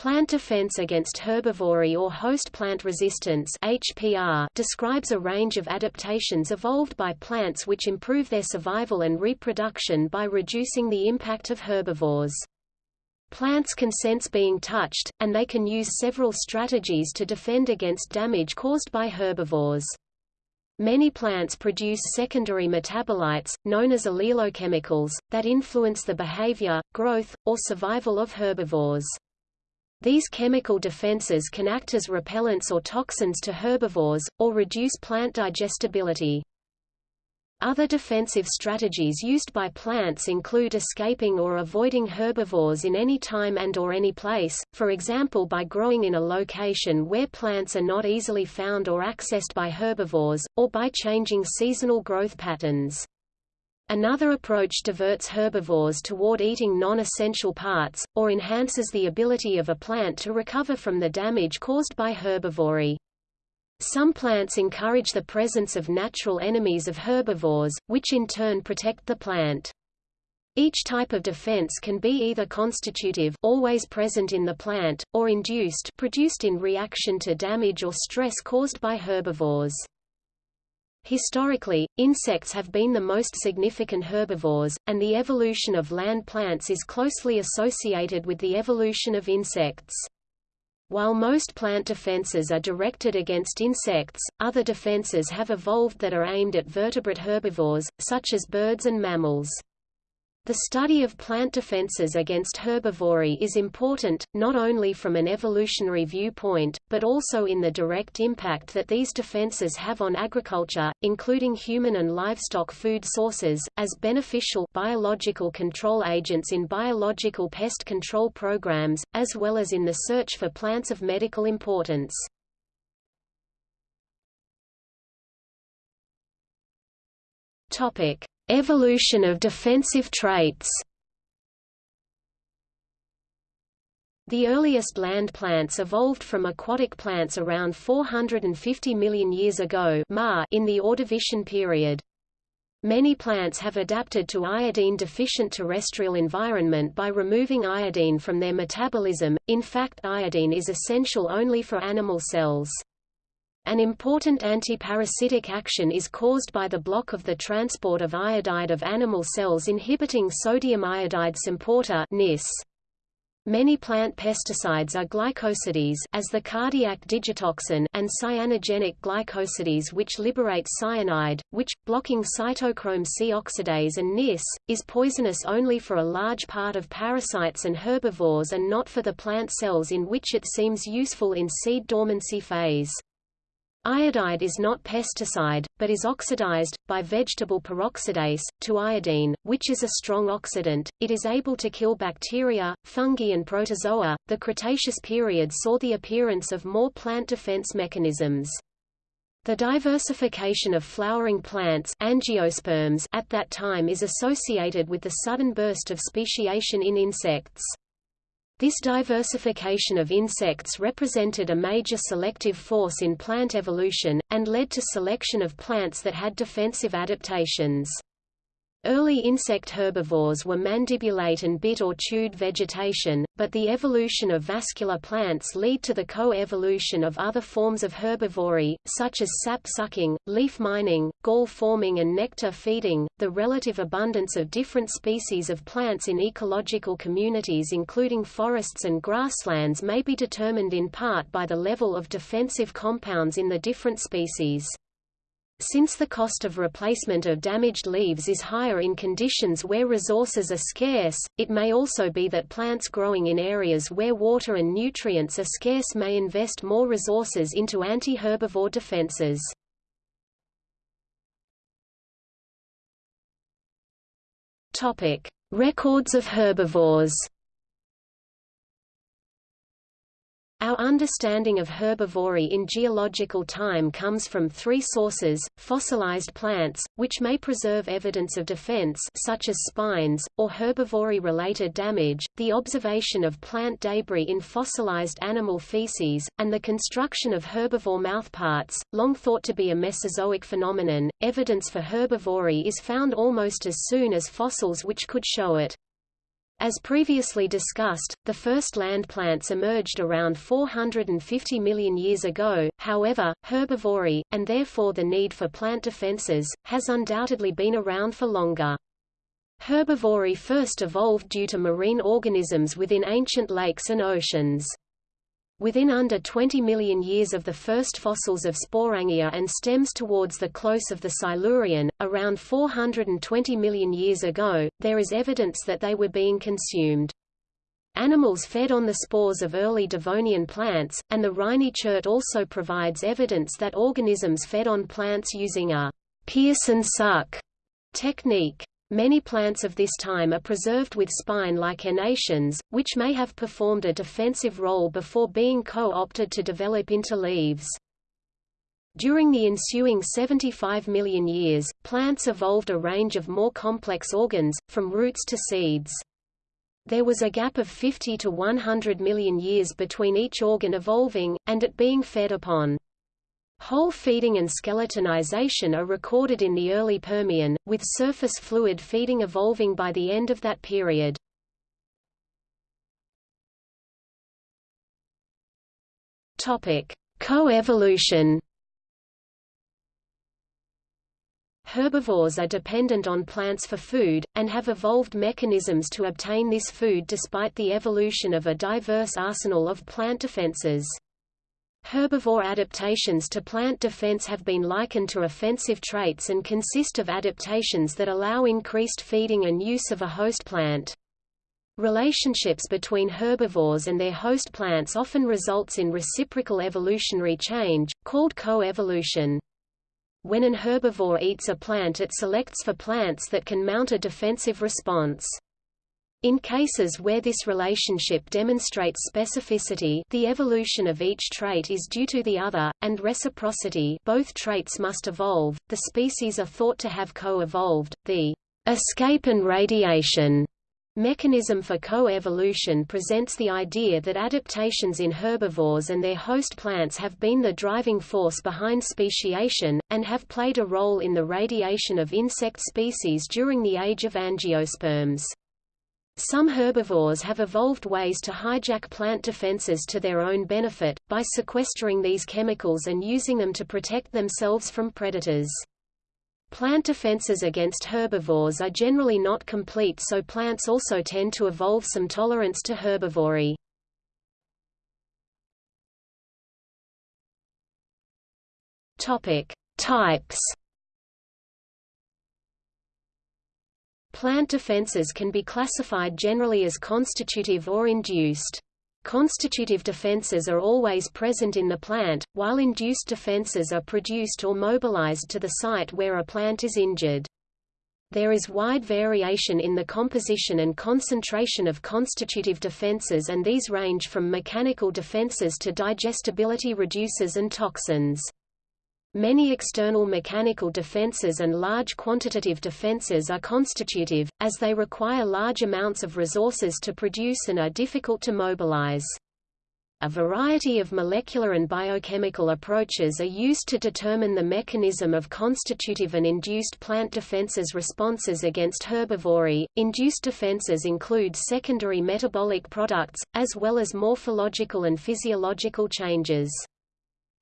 Plant defense against herbivory or host plant resistance HPR describes a range of adaptations evolved by plants which improve their survival and reproduction by reducing the impact of herbivores. Plants can sense being touched, and they can use several strategies to defend against damage caused by herbivores. Many plants produce secondary metabolites, known as allelochemicals, that influence the behavior, growth, or survival of herbivores. These chemical defenses can act as repellents or toxins to herbivores, or reduce plant digestibility. Other defensive strategies used by plants include escaping or avoiding herbivores in any time and or any place, for example by growing in a location where plants are not easily found or accessed by herbivores, or by changing seasonal growth patterns. Another approach diverts herbivores toward eating non-essential parts, or enhances the ability of a plant to recover from the damage caused by herbivory. Some plants encourage the presence of natural enemies of herbivores, which in turn protect the plant. Each type of defense can be either constitutive always present in the plant, or induced produced in reaction to damage or stress caused by herbivores. Historically, insects have been the most significant herbivores, and the evolution of land plants is closely associated with the evolution of insects. While most plant defenses are directed against insects, other defenses have evolved that are aimed at vertebrate herbivores, such as birds and mammals. The study of plant defenses against herbivory is important, not only from an evolutionary viewpoint, but also in the direct impact that these defenses have on agriculture, including human and livestock food sources, as beneficial biological control agents in biological pest control programs, as well as in the search for plants of medical importance. Evolution of defensive traits The earliest land plants evolved from aquatic plants around 450 million years ago in the Ordovician period. Many plants have adapted to iodine-deficient terrestrial environment by removing iodine from their metabolism, in fact iodine is essential only for animal cells. An important antiparasitic action is caused by the block of the transport of iodide of animal cells inhibiting sodium iodide symporter (NIS). Many plant pesticides are glycosides as the cardiac digitoxin and cyanogenic glycosides which liberate cyanide, which, blocking cytochrome C oxidase and NIS, is poisonous only for a large part of parasites and herbivores and not for the plant cells in which it seems useful in seed dormancy phase. Iodide is not pesticide, but is oxidized, by vegetable peroxidase, to iodine, which is a strong oxidant. It is able to kill bacteria, fungi and protozoa. The Cretaceous period saw the appearance of more plant defense mechanisms. The diversification of flowering plants angiosperms at that time is associated with the sudden burst of speciation in insects. This diversification of insects represented a major selective force in plant evolution, and led to selection of plants that had defensive adaptations. Early insect herbivores were mandibulate and bit or chewed vegetation, but the evolution of vascular plants lead to the co-evolution of other forms of herbivory, such as sap-sucking, leaf mining, gall-forming and nectar feeding. The relative abundance of different species of plants in ecological communities including forests and grasslands may be determined in part by the level of defensive compounds in the different species. Since the cost of replacement of damaged leaves is higher in conditions where resources are scarce, it may also be that plants growing in areas where water and nutrients are scarce may invest more resources into anti-herbivore defenses. Records of herbivores. Our understanding of herbivory in geological time comes from three sources, fossilized plants, which may preserve evidence of defense such as spines, or herbivory-related damage, the observation of plant debris in fossilized animal feces, and the construction of herbivore mouthparts, long thought to be a Mesozoic phenomenon. Evidence for herbivory is found almost as soon as fossils which could show it. As previously discussed, the first land plants emerged around 450 million years ago, however, herbivory, and therefore the need for plant defenses, has undoubtedly been around for longer. Herbivory first evolved due to marine organisms within ancient lakes and oceans. Within under 20 million years of the first fossils of Sporangia and stems towards the close of the Silurian, around 420 million years ago, there is evidence that they were being consumed. Animals fed on the spores of early Devonian plants, and the Rhynie chert also provides evidence that organisms fed on plants using a pierce and suck technique. Many plants of this time are preserved with spine-like enations, which may have performed a defensive role before being co-opted to develop into leaves. During the ensuing 75 million years, plants evolved a range of more complex organs, from roots to seeds. There was a gap of 50 to 100 million years between each organ evolving, and it being fed upon. Hole feeding and skeletonization are recorded in the early Permian, with surface fluid feeding evolving by the end of that period. Coevolution. Herbivores are dependent on plants for food, and have evolved mechanisms to obtain this food despite the evolution of a diverse arsenal of plant defenses. Herbivore adaptations to plant defense have been likened to offensive traits and consist of adaptations that allow increased feeding and use of a host plant. Relationships between herbivores and their host plants often results in reciprocal evolutionary change, called coevolution. When an herbivore eats a plant it selects for plants that can mount a defensive response. In cases where this relationship demonstrates specificity the evolution of each trait is due to the other, and reciprocity both traits must evolve, the species are thought to have co-evolved. The escape and radiation mechanism for co-evolution presents the idea that adaptations in herbivores and their host plants have been the driving force behind speciation, and have played a role in the radiation of insect species during the age of angiosperms. Some herbivores have evolved ways to hijack plant defenses to their own benefit, by sequestering these chemicals and using them to protect themselves from predators. Plant defenses against herbivores are generally not complete so plants also tend to evolve some tolerance to herbivory. Topic: Types Plant defenses can be classified generally as constitutive or induced. Constitutive defenses are always present in the plant, while induced defenses are produced or mobilized to the site where a plant is injured. There is wide variation in the composition and concentration of constitutive defenses and these range from mechanical defenses to digestibility reducers and toxins. Many external mechanical defenses and large quantitative defenses are constitutive, as they require large amounts of resources to produce and are difficult to mobilize. A variety of molecular and biochemical approaches are used to determine the mechanism of constitutive and induced plant defenses responses against herbivory. Induced defenses include secondary metabolic products, as well as morphological and physiological changes.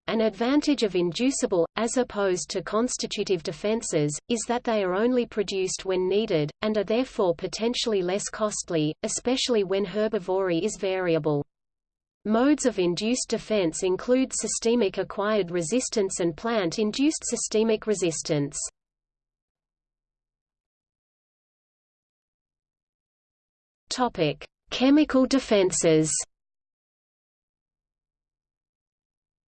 An advantage of inducible, as opposed to constitutive defenses, is that they are only produced when needed, and are therefore potentially less costly, especially when herbivory is variable. Modes of induced defense include systemic acquired resistance and plant-induced systemic resistance. Chemical defenses.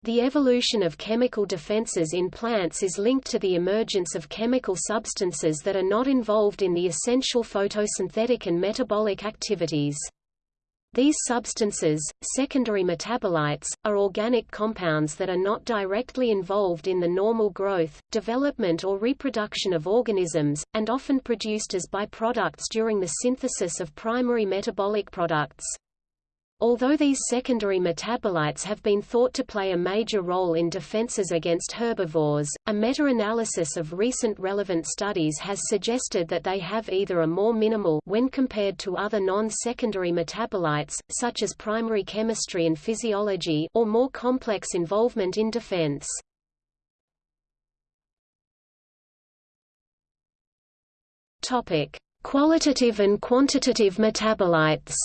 The evolution of chemical defenses in plants is linked to the emergence of chemical substances that are not involved in the essential photosynthetic and metabolic activities. These substances, secondary metabolites, are organic compounds that are not directly involved in the normal growth, development or reproduction of organisms, and often produced as byproducts during the synthesis of primary metabolic products. Although these secondary metabolites have been thought to play a major role in defenses against herbivores, a meta-analysis of recent relevant studies has suggested that they have either a more minimal when compared to other non-secondary metabolites, such as primary chemistry and physiology or more complex involvement in defense. Qualitative and quantitative metabolites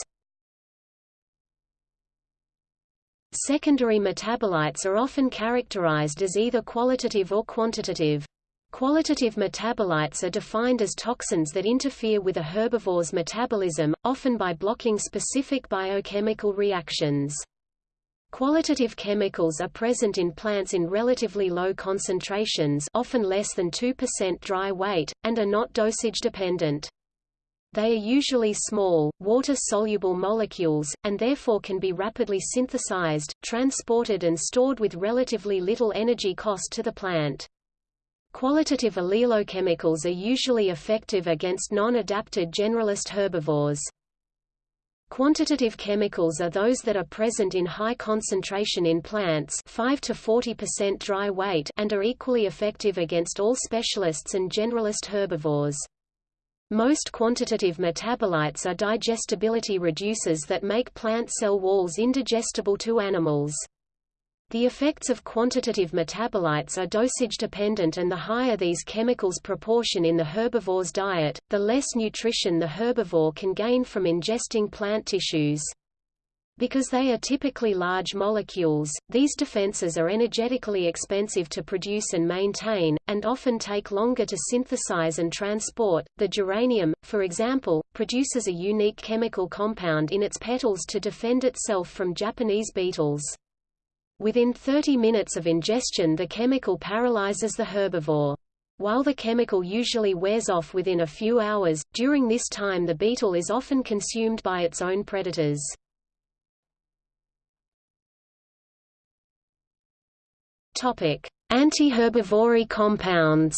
Secondary metabolites are often characterized as either qualitative or quantitative. Qualitative metabolites are defined as toxins that interfere with a herbivore's metabolism, often by blocking specific biochemical reactions. Qualitative chemicals are present in plants in relatively low concentrations often less than 2% dry weight, and are not dosage dependent. They are usually small, water-soluble molecules, and therefore can be rapidly synthesized, transported and stored with relatively little energy cost to the plant. Qualitative allelochemicals are usually effective against non-adapted generalist herbivores. Quantitative chemicals are those that are present in high concentration in plants 5 to 40% dry weight and are equally effective against all specialists and generalist herbivores. Most quantitative metabolites are digestibility reducers that make plant cell walls indigestible to animals. The effects of quantitative metabolites are dosage dependent and the higher these chemicals proportion in the herbivore's diet, the less nutrition the herbivore can gain from ingesting plant tissues. Because they are typically large molecules, these defenses are energetically expensive to produce and maintain, and often take longer to synthesize and transport. The geranium, for example, produces a unique chemical compound in its petals to defend itself from Japanese beetles. Within 30 minutes of ingestion the chemical paralyzes the herbivore. While the chemical usually wears off within a few hours, during this time the beetle is often consumed by its own predators. Anti-herbivory compounds.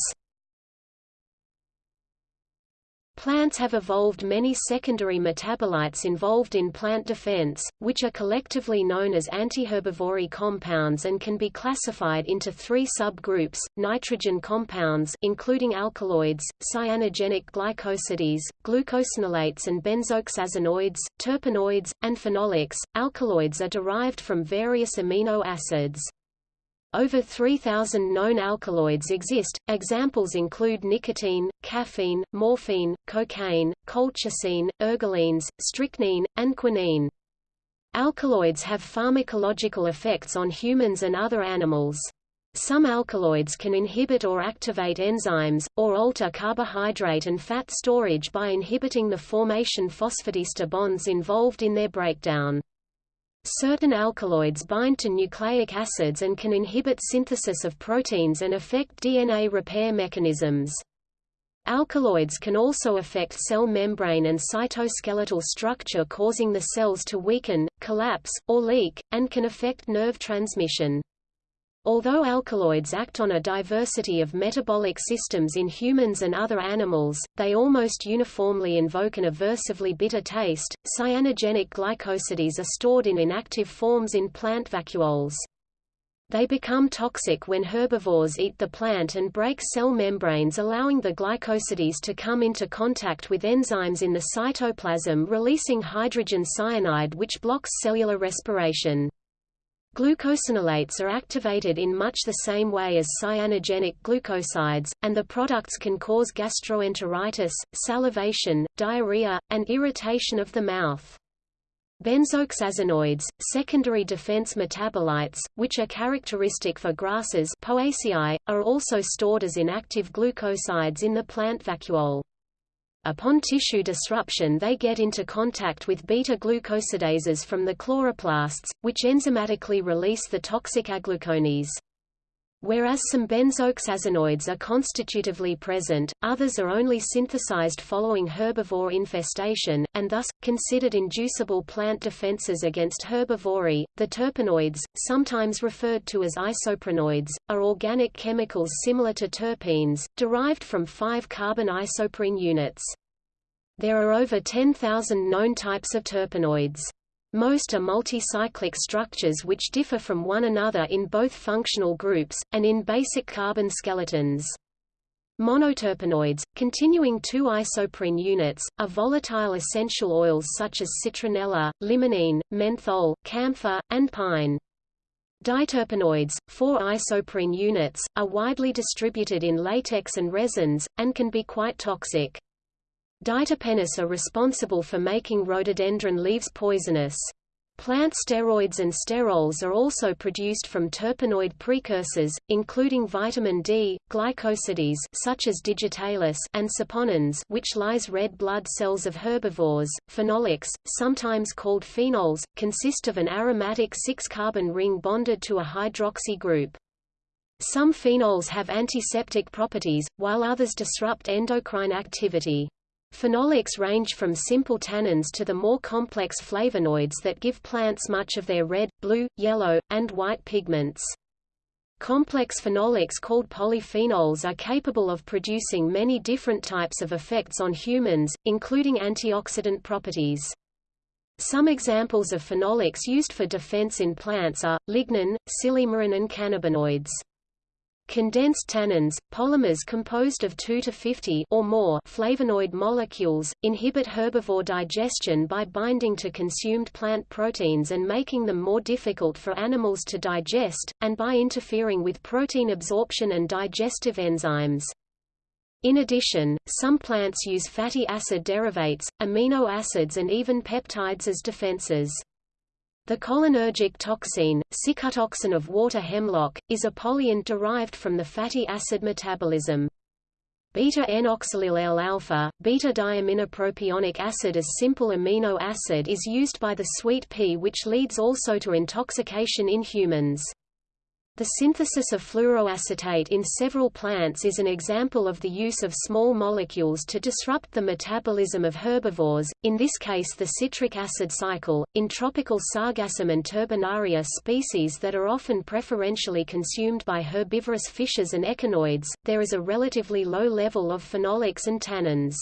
Plants have evolved many secondary metabolites involved in plant defense, which are collectively known as antiherbivory compounds and can be classified into three subgroups, nitrogen compounds including alkaloids, cyanogenic glycosides, glucosinolates and benzoxazinoids, terpenoids, and phenolics. Alkaloids are derived from various amino acids. Over 3,000 known alkaloids exist. Examples include nicotine, caffeine, morphine, cocaine, colchicine, ergolines, strychnine, and quinine. Alkaloids have pharmacological effects on humans and other animals. Some alkaloids can inhibit or activate enzymes, or alter carbohydrate and fat storage by inhibiting the formation phosphodiester bonds involved in their breakdown. Certain alkaloids bind to nucleic acids and can inhibit synthesis of proteins and affect DNA repair mechanisms. Alkaloids can also affect cell membrane and cytoskeletal structure causing the cells to weaken, collapse, or leak, and can affect nerve transmission. Although alkaloids act on a diversity of metabolic systems in humans and other animals, they almost uniformly invoke an aversively bitter taste. Cyanogenic glycosides are stored in inactive forms in plant vacuoles. They become toxic when herbivores eat the plant and break cell membranes allowing the glycosides to come into contact with enzymes in the cytoplasm releasing hydrogen cyanide which blocks cellular respiration. Glucosinolates are activated in much the same way as cyanogenic glucosides, and the products can cause gastroenteritis, salivation, diarrhea, and irritation of the mouth. Benzoxazinoids, secondary defense metabolites, which are characteristic for grasses Poaceae, are also stored as inactive glucosides in the plant vacuole. Upon tissue disruption they get into contact with beta-glucosidases from the chloroplasts, which enzymatically release the toxic aglucones. Whereas some benzoxazinoids are constitutively present, others are only synthesized following herbivore infestation, and thus, considered inducible plant defenses against herbivory. The terpenoids, sometimes referred to as isoprenoids, are organic chemicals similar to terpenes, derived from 5-carbon isoprene units. There are over 10,000 known types of terpenoids. Most are multi-cyclic structures which differ from one another in both functional groups, and in basic carbon skeletons. Monoterpenoids, continuing two isoprene units, are volatile essential oils such as citronella, limonene, menthol, camphor, and pine. Diterpenoids, four isoprene units, are widely distributed in latex and resins, and can be quite toxic. Diterpenes are responsible for making rhododendron leaves poisonous. Plant steroids and sterols are also produced from terpenoid precursors, including vitamin D, glycosides such as digitalis and saponins which lyse red blood cells of herbivores. Phenolics, sometimes called phenols, consist of an aromatic six-carbon ring bonded to a hydroxy group. Some phenols have antiseptic properties, while others disrupt endocrine activity. Phenolics range from simple tannins to the more complex flavonoids that give plants much of their red, blue, yellow, and white pigments. Complex phenolics called polyphenols are capable of producing many different types of effects on humans, including antioxidant properties. Some examples of phenolics used for defense in plants are, lignin, silymarin and cannabinoids. Condensed tannins, polymers composed of 2 to 50 or more flavonoid molecules, inhibit herbivore digestion by binding to consumed plant proteins and making them more difficult for animals to digest, and by interfering with protein absorption and digestive enzymes. In addition, some plants use fatty acid derivatives, amino acids and even peptides as defenses. The cholinergic toxin, cicutoxin of water hemlock, is a polyen derived from the fatty acid metabolism. Beta-N-oxalyl L-alpha, beta-diaminopropionic acid as simple amino acid is used by the sweet pea which leads also to intoxication in humans. The synthesis of fluoroacetate in several plants is an example of the use of small molecules to disrupt the metabolism of herbivores, in this case the citric acid cycle. In tropical Sargassum and Turbinaria species that are often preferentially consumed by herbivorous fishes and echinoids, there is a relatively low level of phenolics and tannins.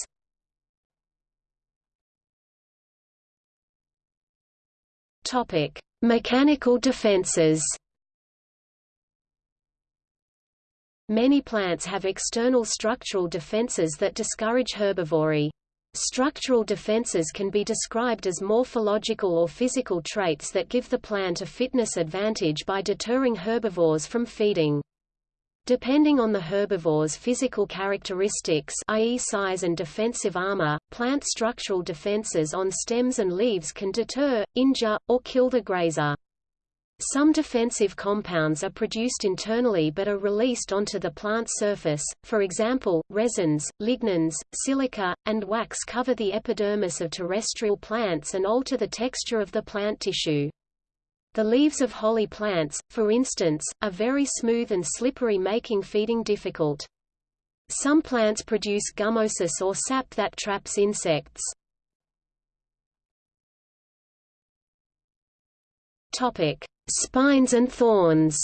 Mechanical defenses. Many plants have external structural defenses that discourage herbivory. Structural defenses can be described as morphological or physical traits that give the plant a fitness advantage by deterring herbivores from feeding. Depending on the herbivore's physical characteristics i.e. size and defensive armor, plant structural defenses on stems and leaves can deter, injure, or kill the grazer. Some defensive compounds are produced internally but are released onto the plant surface, for example, resins, lignins, silica, and wax cover the epidermis of terrestrial plants and alter the texture of the plant tissue. The leaves of holly plants, for instance, are very smooth and slippery making feeding difficult. Some plants produce gummosis or sap that traps insects. Topic: Spines and thorns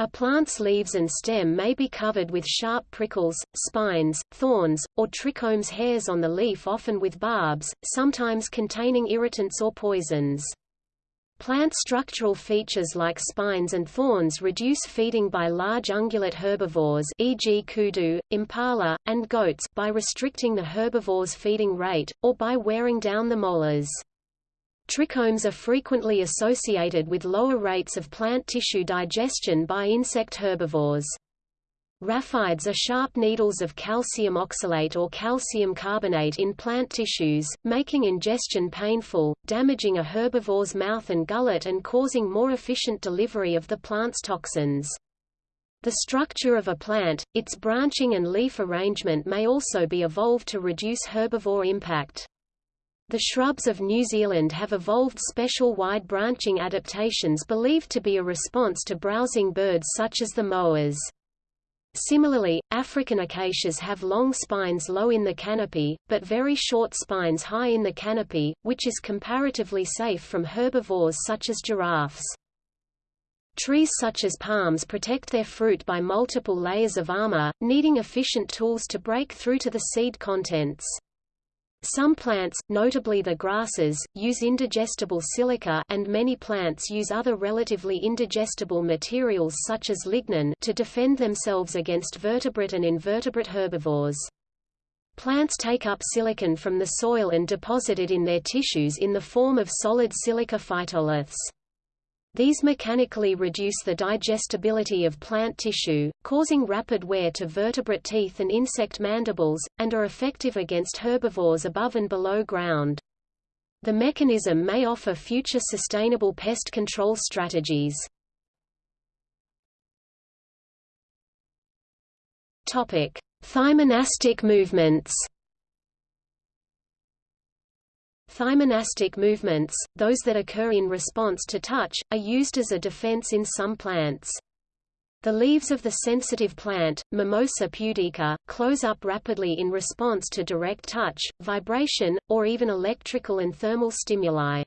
a plant's leaves and stem may be covered with sharp prickles, spines, thorns, or trichomes hairs on the leaf often with barbs, sometimes containing irritants or poisons. Plant structural features like spines and thorns reduce feeding by large ungulate herbivores e.g. kudu, impala, and goats by restricting the herbivore's feeding rate, or by wearing down the molars. Trichomes are frequently associated with lower rates of plant tissue digestion by insect herbivores. Raphides are sharp needles of calcium oxalate or calcium carbonate in plant tissues, making ingestion painful, damaging a herbivore's mouth and gullet and causing more efficient delivery of the plant's toxins. The structure of a plant, its branching and leaf arrangement may also be evolved to reduce herbivore impact. The shrubs of New Zealand have evolved special wide-branching adaptations believed to be a response to browsing birds such as the moas. Similarly, African acacias have long spines low in the canopy, but very short spines high in the canopy, which is comparatively safe from herbivores such as giraffes. Trees such as palms protect their fruit by multiple layers of armor, needing efficient tools to break through to the seed contents. Some plants, notably the grasses, use indigestible silica and many plants use other relatively indigestible materials such as lignin to defend themselves against vertebrate and invertebrate herbivores. Plants take up silicon from the soil and deposit it in their tissues in the form of solid silica phytoliths. These mechanically reduce the digestibility of plant tissue, causing rapid wear to vertebrate teeth and insect mandibles, and are effective against herbivores above and below ground. The mechanism may offer future sustainable pest control strategies. Thigmonastic movements. Thigmonastic movements, those that occur in response to touch, are used as a defense in some plants. The leaves of the sensitive plant, Mimosa pudica, close up rapidly in response to direct touch, vibration, or even electrical and thermal stimuli.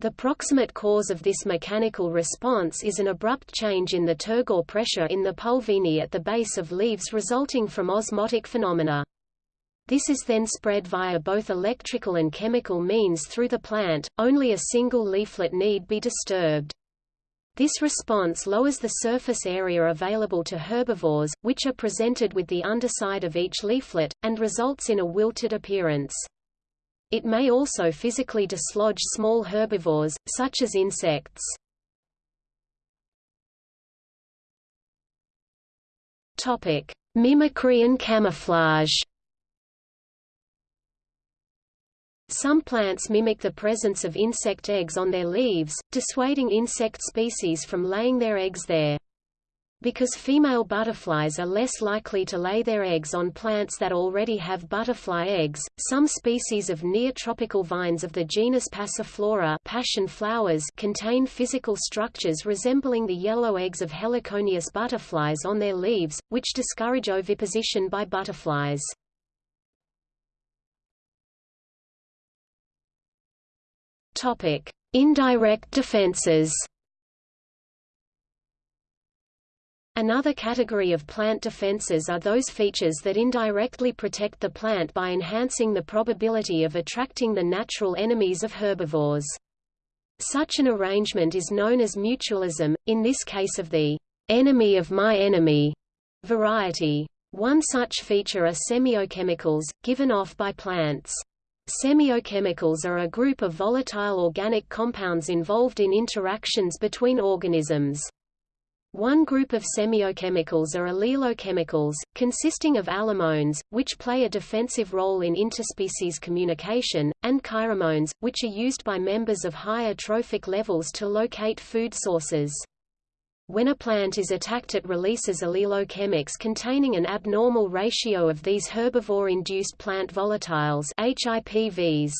The proximate cause of this mechanical response is an abrupt change in the turgor pressure in the pulvini at the base of leaves resulting from osmotic phenomena. This is then spread via both electrical and chemical means through the plant, only a single leaflet need be disturbed. This response lowers the surface area available to herbivores, which are presented with the underside of each leaflet, and results in a wilted appearance. It may also physically dislodge small herbivores, such as insects. Mimicry and camouflage Some plants mimic the presence of insect eggs on their leaves, dissuading insect species from laying their eggs there. Because female butterflies are less likely to lay their eggs on plants that already have butterfly eggs, some species of neotropical vines of the genus Passiflora passion flowers contain physical structures resembling the yellow eggs of heliconius butterflies on their leaves, which discourage oviposition by butterflies. Topic: Indirect defenses. Another category of plant defenses are those features that indirectly protect the plant by enhancing the probability of attracting the natural enemies of herbivores. Such an arrangement is known as mutualism, in this case of the enemy of my enemy variety. One such feature are semiochemicals, given off by plants. Semiochemicals are a group of volatile organic compounds involved in interactions between organisms. One group of semiochemicals are allelochemicals, consisting of allomones, which play a defensive role in interspecies communication, and kairomones, which are used by members of higher trophic levels to locate food sources. When a plant is attacked it releases allelochemics containing an abnormal ratio of these herbivore-induced plant volatiles HIPVs.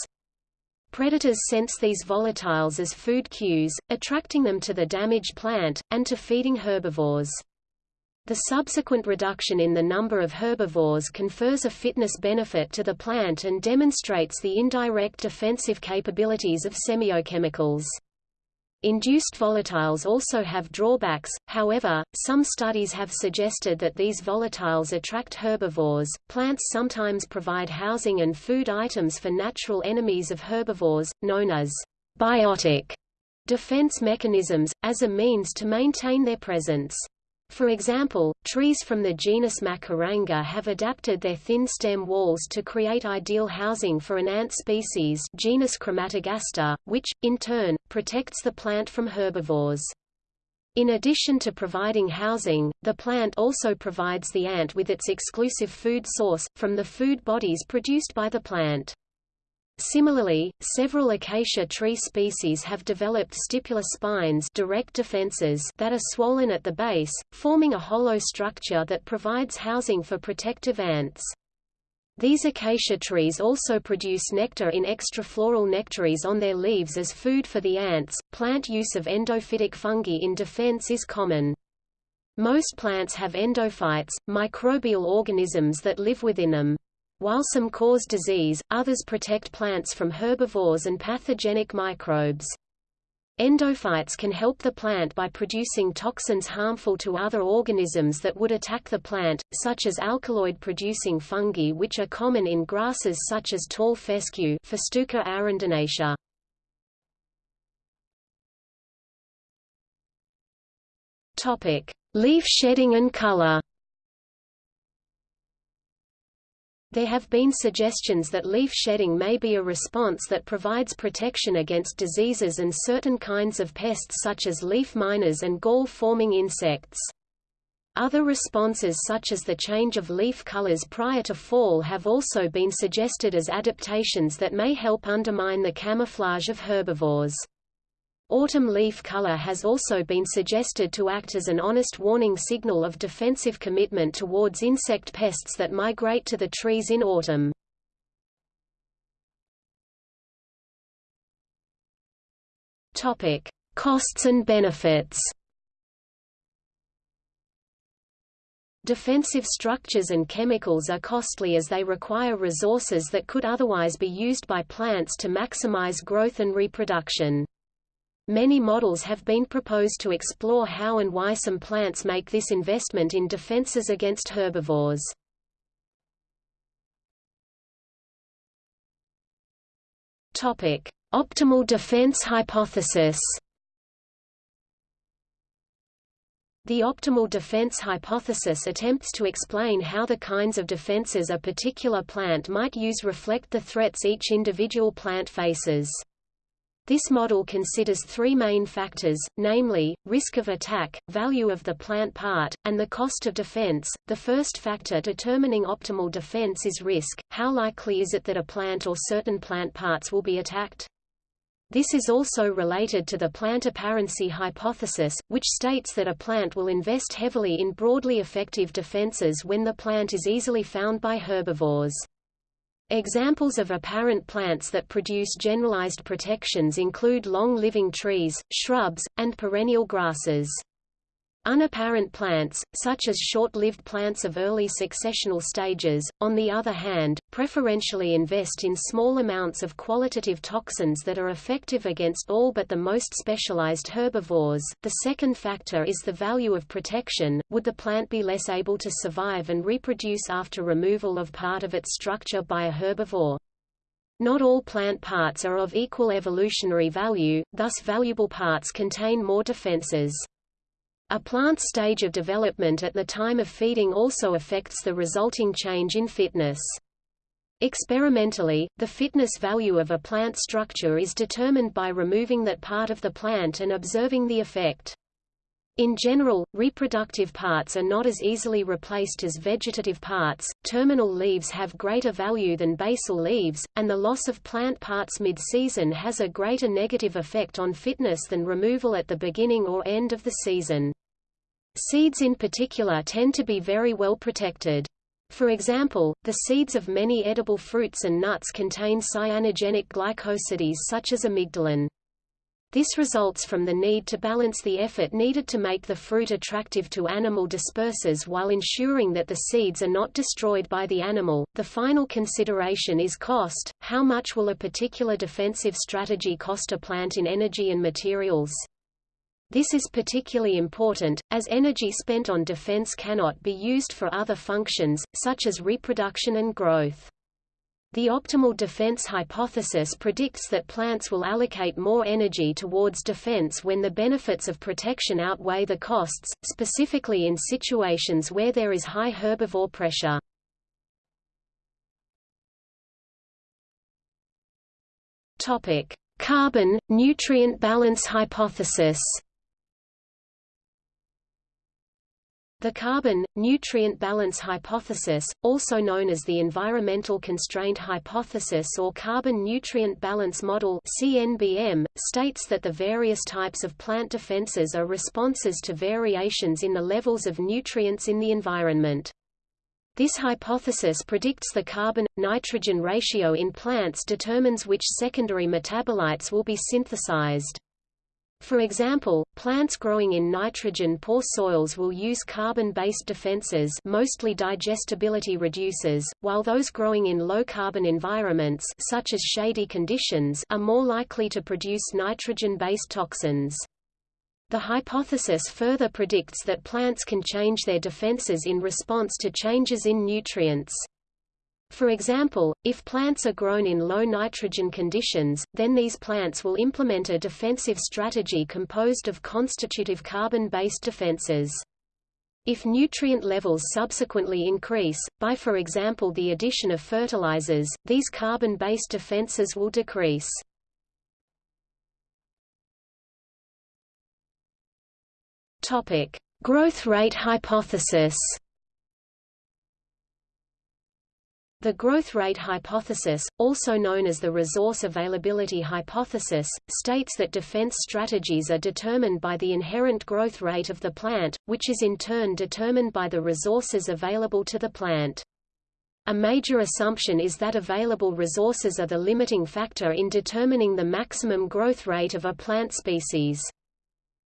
Predators sense these volatiles as food cues, attracting them to the damaged plant, and to feeding herbivores. The subsequent reduction in the number of herbivores confers a fitness benefit to the plant and demonstrates the indirect defensive capabilities of semiochemicals. Induced volatiles also have drawbacks, however, some studies have suggested that these volatiles attract herbivores. Plants sometimes provide housing and food items for natural enemies of herbivores, known as biotic defense mechanisms, as a means to maintain their presence. For example, trees from the genus Macaranga have adapted their thin stem walls to create ideal housing for an ant species genus Crematogaster, which, in turn, protects the plant from herbivores. In addition to providing housing, the plant also provides the ant with its exclusive food source, from the food bodies produced by the plant. Similarly, several acacia tree species have developed stipular spines direct defenses that are swollen at the base, forming a hollow structure that provides housing for protective ants. These acacia trees also produce nectar in extrafloral nectaries on their leaves as food for the ants. Plant use of endophytic fungi in defense is common. Most plants have endophytes, microbial organisms that live within them. While some cause disease, others protect plants from herbivores and pathogenic microbes. Endophytes can help the plant by producing toxins harmful to other organisms that would attack the plant, such as alkaloid-producing fungi which are common in grasses such as tall fescue Festuca arundinacea. Leaf shedding and color. There have been suggestions that leaf shedding may be a response that provides protection against diseases and certain kinds of pests such as leaf miners and gall-forming insects. Other responses such as the change of leaf colors prior to fall have also been suggested as adaptations that may help undermine the camouflage of herbivores. Autumn leaf color has also been suggested to act as an honest warning signal of defensive commitment towards insect pests that migrate to the trees in autumn. Topic: Costs and benefits. Defensive structures and chemicals are costly as they require resources that could otherwise be used by plants to maximize growth and reproduction. Many models have been proposed to explore how and why some plants make this investment in defenses against herbivores. Topic: Optimal defense hypothesis. The optimal defense hypothesis attempts to explain how the kinds of defenses a particular plant might use reflect the threats each individual plant faces. This model considers three main factors, namely, risk of attack, value of the plant part, and the cost of defense. The first factor determining optimal defense is risk. How likely is it that a plant or certain plant parts will be attacked? This is also related to the plant apparency hypothesis, which states that a plant will invest heavily in broadly effective defenses when the plant is easily found by herbivores. Examples of apparent plants that produce generalized protections include long-living trees, shrubs, and perennial grasses. Unapparent plants, such as short-lived plants of early successional stages, on the other hand, preferentially invest in small amounts of qualitative toxins that are effective against all but the most specialized herbivores. The second factor is the value of protection. Would the plant be less able to survive and reproduce after removal of part of its structure by a herbivore? Not all plant parts are of equal evolutionary value, thus valuable parts contain more defenses. A plant's stage of development at the time of feeding also affects the resulting change in fitness. Experimentally, the fitness value of a plant structure is determined by removing that part of the plant and observing the effect. In general, reproductive parts are not as easily replaced as vegetative parts, terminal leaves have greater value than basal leaves, and the loss of plant parts mid-season has a greater negative effect on fitness than removal at the beginning or end of the season. Seeds in particular tend to be very well protected. For example, the seeds of many edible fruits and nuts contain cyanogenic glycosides such as amygdalin. This results from the need to balance the effort needed to make the fruit attractive to animal dispersers while ensuring that the seeds are not destroyed by the animal. The final consideration is cost. How much will a particular defensive strategy cost a plant in energy and materials? This is particularly important, as energy spent on defense cannot be used for other functions, such as reproduction and growth. The optimal defense hypothesis predicts that plants will allocate more energy towards defense when the benefits of protection outweigh the costs, specifically in situations where there is high herbivore pressure. Carbon nutrient balance hypothesis. The carbon-nutrient balance hypothesis, also known as the environmental constraint hypothesis or carbon-nutrient balance model CNBM, states that the various types of plant defenses are responses to variations in the levels of nutrients in the environment. This hypothesis predicts the carbon-nitrogen ratio in plants determines which secondary metabolites will be synthesized. For example, plants growing in nitrogen-poor soils will use carbon-based defenses mostly digestibility reducers, while those growing in low-carbon environments such as shady conditions are more likely to produce nitrogen-based toxins. The hypothesis further predicts that plants can change their defenses in response to changes in nutrients. For example, if plants are grown in low nitrogen conditions, then these plants will implement a defensive strategy composed of constitutive carbon-based defenses. If nutrient levels subsequently increase, by for example the addition of fertilizers, these carbon-based defenses will decrease. Growth rate hypothesis. The growth rate hypothesis, also known as the resource availability hypothesis, states that defense strategies are determined by the inherent growth rate of the plant, which is in turn determined by the resources available to the plant. A major assumption is that available resources are the limiting factor in determining the maximum growth rate of a plant species.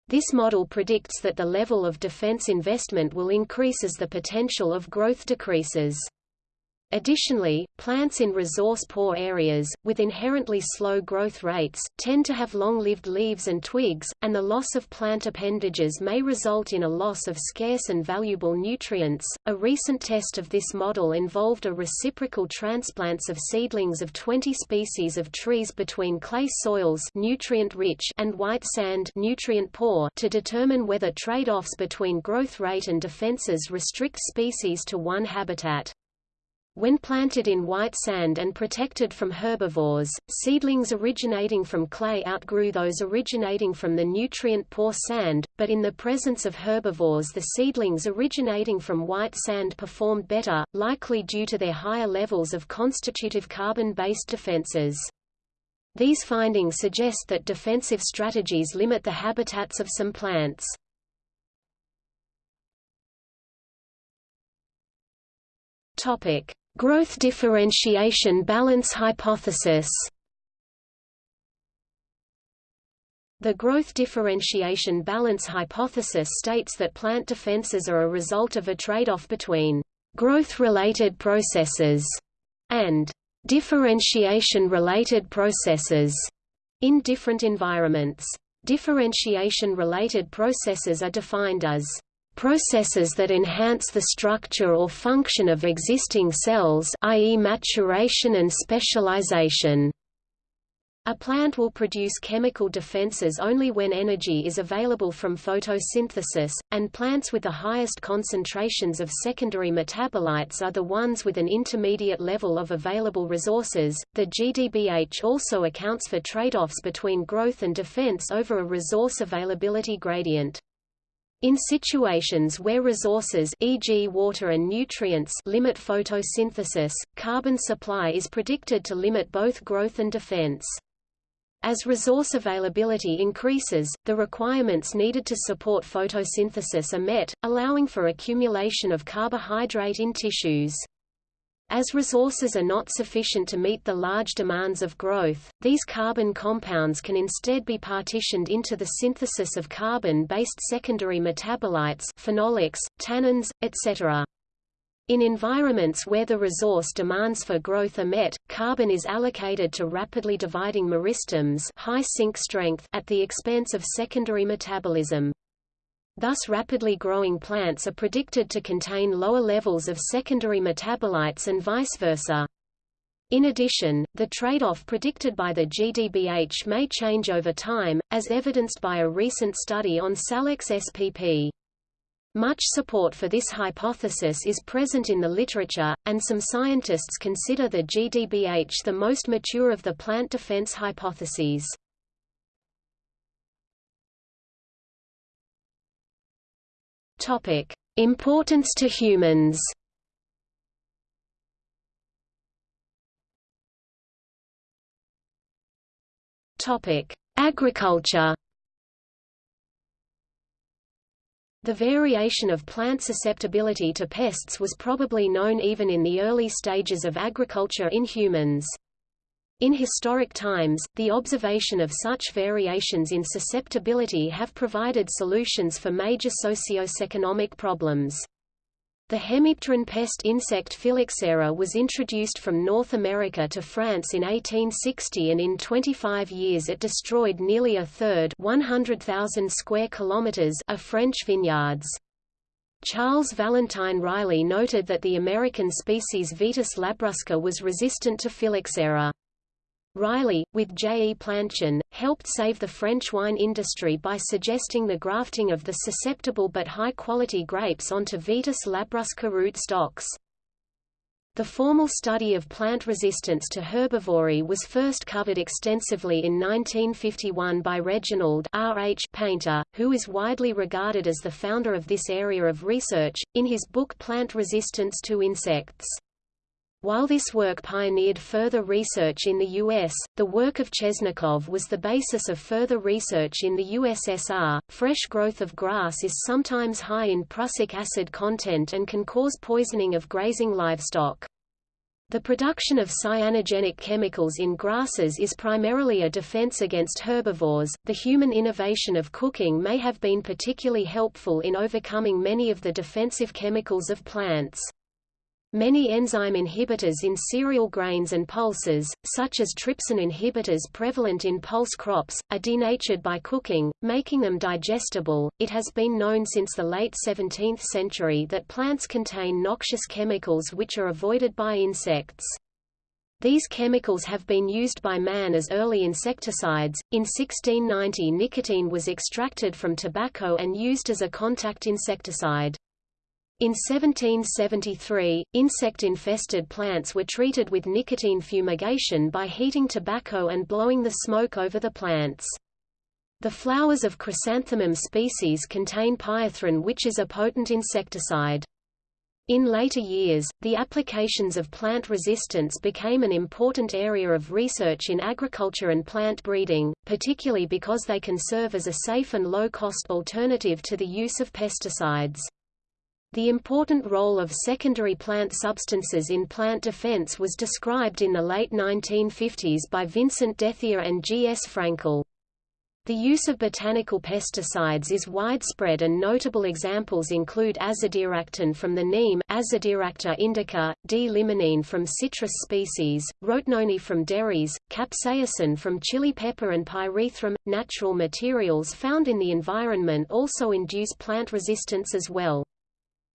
This model predicts that the level of defense investment will increase as the potential of growth decreases. Additionally, plants in resource-poor areas, with inherently slow growth rates, tend to have long-lived leaves and twigs, and the loss of plant appendages may result in a loss of scarce and valuable nutrients. A recent test of this model involved a reciprocal transplants of seedlings of 20 species of trees between clay soils nutrient-rich and white sand nutrient-poor to determine whether trade-offs between growth rate and defenses restrict species to one habitat. When planted in white sand and protected from herbivores, seedlings originating from clay outgrew those originating from the nutrient-poor sand, but in the presence of herbivores the seedlings originating from white sand performed better, likely due to their higher levels of constitutive carbon-based defenses. These findings suggest that defensive strategies limit the habitats of some plants. Topic: Growth differentiation balance hypothesis The growth differentiation balance hypothesis states that plant defenses are a result of a trade-off between growth-related processes and differentiation-related processes in different environments. Differentiation-related processes are defined as Processes that enhance the structure or function of existing cells i.e. maturation and specialization. A plant will produce chemical defenses only when energy is available from photosynthesis, and plants with the highest concentrations of secondary metabolites are the ones with an intermediate level of available resources. The GDBH also accounts for trade-offs between growth and defense over a resource availability gradient. In situations where resources e.g. water and nutrients limit photosynthesis, carbon supply is predicted to limit both growth and defense. As resource availability increases, the requirements needed to support photosynthesis are met, allowing for accumulation of carbohydrate in tissues. As resources are not sufficient to meet the large demands of growth, these carbon compounds can instead be partitioned into the synthesis of carbon-based secondary metabolites phenolics, tannins, etc. In environments where the resource demands for growth are met, carbon is allocated to rapidly dividing meristems high sink strength at the expense of secondary metabolism. Thus rapidly growing plants are predicted to contain lower levels of secondary metabolites and vice versa. In addition, the trade-off predicted by the GDBH may change over time, as evidenced by a recent study on Salix spp. Much support for this hypothesis is present in the literature, and some scientists consider the GDBH the most mature of the plant defense hypotheses. Topic: Importance to humans. Topic: Agriculture. The variation of plant susceptibility to pests was probably known even in the early stages of agriculture in humans. In historic times, the observation of such variations in susceptibility have provided solutions for major socio-economic problems. The hemipteran pest insect Phylloxera was introduced from North America to France in 1860 and in 25 years it destroyed nearly a third 100,000 square kilometers of French vineyards. Charles Valentine Riley noted that the American species Vitis labrusca was resistant to Phylloxera. Riley, with J. E. Planchon, helped save the French wine industry by suggesting the grafting of the susceptible but high-quality grapes onto Vitis labrusca root stocks. The formal study of plant resistance to herbivory was first covered extensively in 1951 by Reginald R. H. Painter, who is widely regarded as the founder of this area of research, in his book Plant Resistance to Insects. While this work pioneered further research in the U.S., the work of Chesnokov was the basis of further research in the USSR. Fresh growth of grass is sometimes high in prussic acid content and can cause poisoning of grazing livestock. The production of cyanogenic chemicals in grasses is primarily a defense against herbivores. The human innovation of cooking may have been particularly helpful in overcoming many of the defensive chemicals of plants. Many enzyme inhibitors in cereal grains and pulses, such as trypsin inhibitors prevalent in pulse crops, are denatured by cooking, making them digestible. It has been known since the late 17th century that plants contain noxious chemicals which are avoided by insects. These chemicals have been used by man as early insecticides. In 1690, nicotine was extracted from tobacco and used as a contact insecticide. In 1773, insect-infested plants were treated with nicotine fumigation by heating tobacco and blowing the smoke over the plants. The flowers of chrysanthemum species contain pyrethrin which is a potent insecticide. In later years, the applications of plant resistance became an important area of research in agriculture and plant breeding, particularly because they can serve as a safe and low-cost alternative to the use of pesticides. The important role of secondary plant substances in plant defense was described in the late 1950s by Vincent Dethier and G. S. Fraenkel. The use of botanical pesticides is widespread and notable examples include azadirachtin from the neem Azadirachta indica, D-limonene from citrus species, rotenone from Derris, capsaicin from chili pepper and pyrethrum. Natural materials found in the environment also induce plant resistance as well.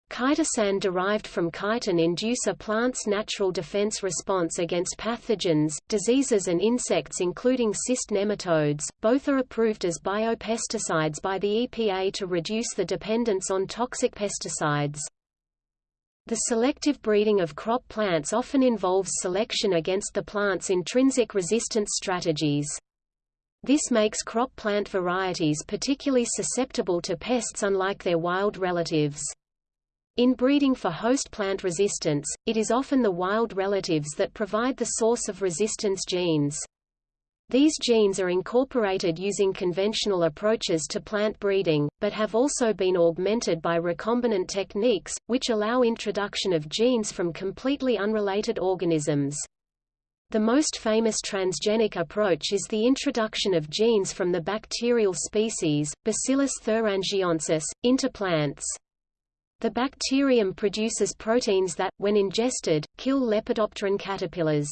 Chitosan derived from chitin induce a plant's natural defense response against pathogens, diseases and insects including cyst nematodes. Both are approved as biopesticides by the EPA to reduce the dependence on toxic pesticides. The selective breeding of crop plants often involves selection against the plant's intrinsic resistance strategies. This makes crop plant varieties particularly susceptible to pests unlike their wild relatives. In breeding for host plant resistance, it is often the wild relatives that provide the source of resistance genes. These genes are incorporated using conventional approaches to plant breeding, but have also been augmented by recombinant techniques, which allow introduction of genes from completely unrelated organisms. The most famous transgenic approach is the introduction of genes from the bacterial species, Bacillus thuringiensis, into plants. The bacterium produces proteins that, when ingested, kill Lepidopteran caterpillars.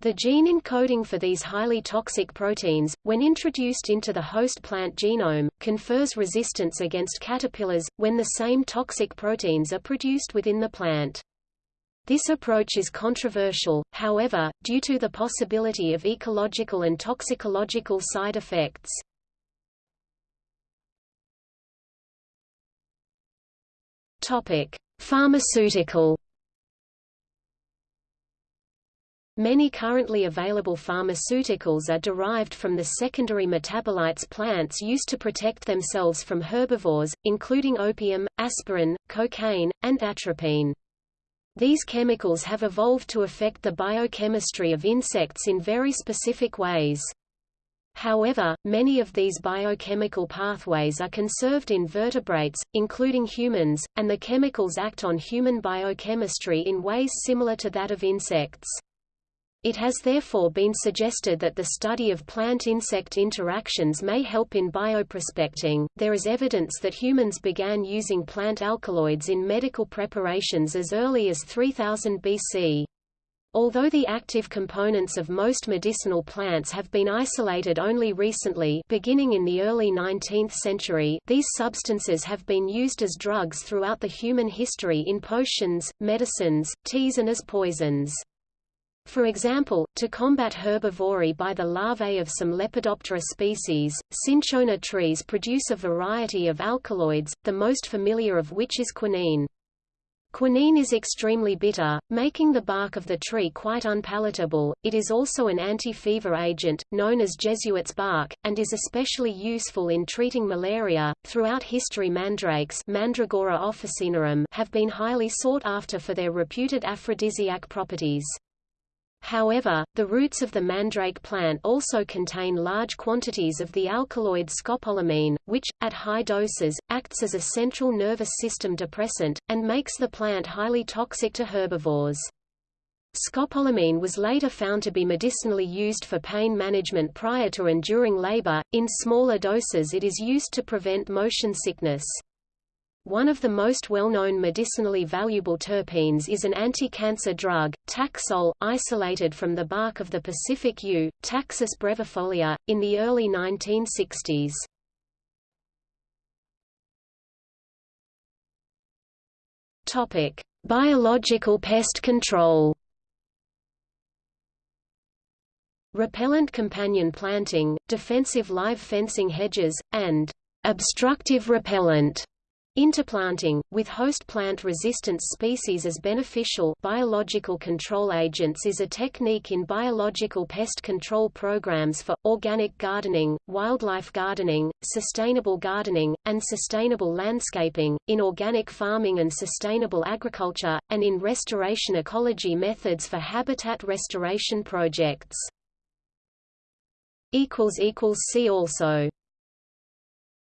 The gene encoding for these highly toxic proteins, when introduced into the host plant genome, confers resistance against caterpillars, when the same toxic proteins are produced within the plant. This approach is controversial, however, due to the possibility of ecological and toxicological side effects. Topic: Pharmaceutical Many currently available pharmaceuticals are derived from the secondary metabolites plants used to protect themselves from herbivores, including opium, aspirin, cocaine, and atropine. These chemicals have evolved to affect the biochemistry of insects in very specific ways. However, many of these biochemical pathways are conserved in vertebrates, including humans, and the chemicals act on human biochemistry in ways similar to that of insects. It has therefore been suggested that the study of plant-insect interactions may help in bioprospecting. There is evidence that humans began using plant alkaloids in medical preparations as early as 3000 BC. Although the active components of most medicinal plants have been isolated only recently beginning in the early 19th century these substances have been used as drugs throughout the human history in potions, medicines, teas and as poisons. For example, to combat herbivory by the larvae of some Lepidoptera species, cinchona trees produce a variety of alkaloids, the most familiar of which is quinine. Quinine is extremely bitter, making the bark of the tree quite unpalatable. It is also an anti-fever agent, known as Jesuit's bark, and is especially useful in treating malaria. Throughout history, mandrakes Mandragora officinarum have been highly sought after for their reputed aphrodisiac properties. However, the roots of the mandrake plant also contain large quantities of the alkaloid scopolamine, which, at high doses, acts as a central nervous system depressant, and makes the plant highly toxic to herbivores. Scopolamine was later found to be medicinally used for pain management prior to and during labor. In smaller doses, it is used to prevent motion sickness. One of the most well-known medicinally valuable terpenes is an anti-cancer drug, Taxol, isolated from the bark of the Pacific yew, Taxus brevifolia, in the early 1960s. Topic: Biological pest control. Repellent companion planting, defensive live fencing hedges, and obstructive repellent Interplanting, with host plant resistance species as beneficial biological control agents is a technique in biological pest control programs for, organic gardening, wildlife gardening, sustainable gardening, and sustainable landscaping, in organic farming and sustainable agriculture, and in restoration ecology methods for habitat restoration projects. See also